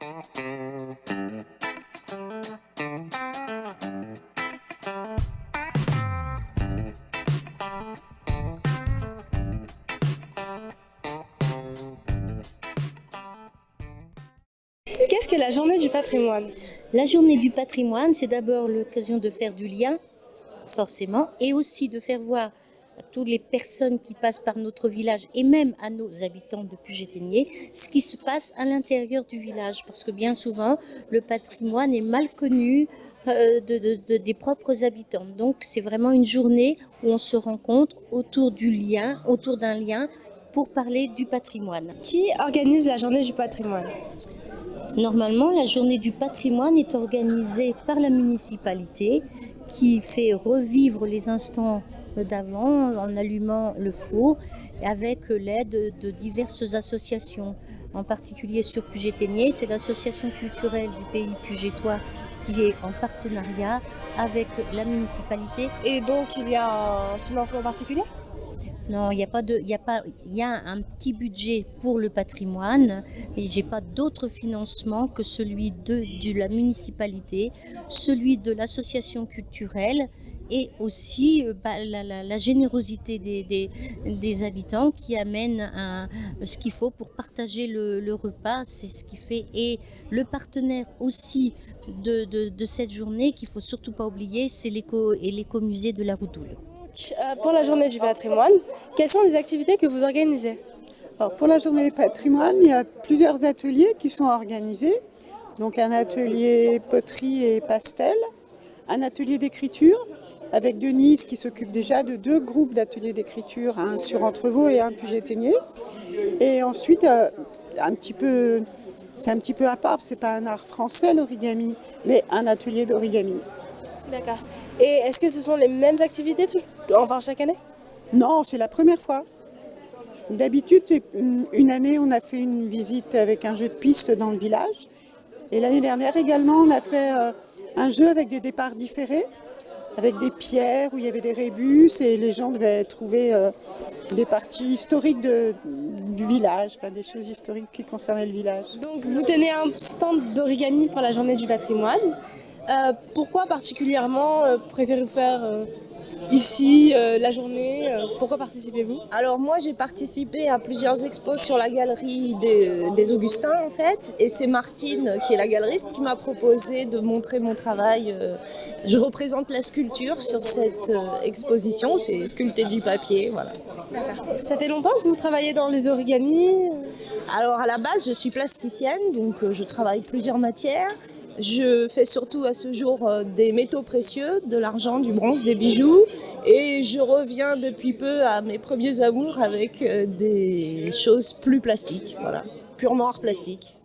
Qu'est-ce que la journée du patrimoine? La journée du patrimoine, c'est d'abord l'occasion de faire du lien, forcément, et aussi de faire voir à toutes les personnes qui passent par notre village et même à nos habitants de Puget-Ténier ce qui se passe à l'intérieur du village. Parce que bien souvent, le patrimoine est mal connu euh, de, de- de- des propres habitants. Donc c'est vraiment une journée où on se rencontre autour du lien, autour d'un lien pour parler du patrimoine. Qui organise la journée du patrimoine? Normalement, la journée du patrimoine est organisée par la municipalité qui fait revivre les instants d'avant en allumant le four avec l'aide de diverses associations. En particulier sur Puget-Ténier, c'est l'association culturelle du pays pugétois qui est en partenariat avec la municipalité Et donc il y a un financement particulier? Non, il n'y a pas de, il y a pas, il y a un petit budget pour le patrimoine, mais j'ai pas d'autre financement que celui de, de la municipalité, celui de l'association culturelle et aussi euh, bah, la, la- la générosité des, des, des habitants qui amènent un- ce qu'il faut pour partager le, le repas, c'est ce qui fait. Et le partenaire aussi de, de, de cette journée qu'il faut surtout pas oublier, c'est l'éco et l'écomusée de la Roudoule. Euh, Pour la journée du patrimoine, quelles sont les activités que vous organisez? Alors, pour la journée du patrimoine, il y a plusieurs ateliers qui sont organisés. Donc un atelier poterie et pastel, un atelier d'écriture avec Denise qui s'occupe déjà de deux groupes d'ateliers d'écriture, un sur Entrevaux et un Puget-Ténier. Et ensuite, euh, un petit peu, c'est un petit peu à part, c'est pas un art français l'origami, mais un atelier d'origami. D'accord. Et est-ce que ce sont les mêmes activités tout- enfin chaque année? Non, c'est la première fois. D'habitude, une année, on a fait une visite avec un jeu de piste dans le village. Et l'année dernière également, on a fait euh, un jeu avec des départs différés, avec des pierres où il y avait des rébus et les gens devaient trouver euh, des parties historiques du village, enfin des choses historiques qui concernaient le village. Donc vous tenez un stand d'origami pour la journée du patrimoine. Euh, pourquoi particulièrement euh, préférez-vous faire ici euh, la journée euh, Pourquoi participez-vous? Alors moi j'ai participé à plusieurs expos sur la galerie des, des Augustins en fait et c'est Martine qui est la galeriste qui m'a proposé de montrer mon travail. euh, Je représente la sculpture sur cette euh, exposition, c'est sculpté du papier, voilà. Ça fait longtemps que vous travaillez dans les origamis Alors à la base je suis plasticienne donc euh, je travaille plusieurs matières. Je fais surtout à ce jour euh, des métaux précieux, de l'argent, du bronze, des bijoux. Et je reviens depuis peu à mes premiers amours avec euh, des choses plus plastiques, voilà, purement art plastique.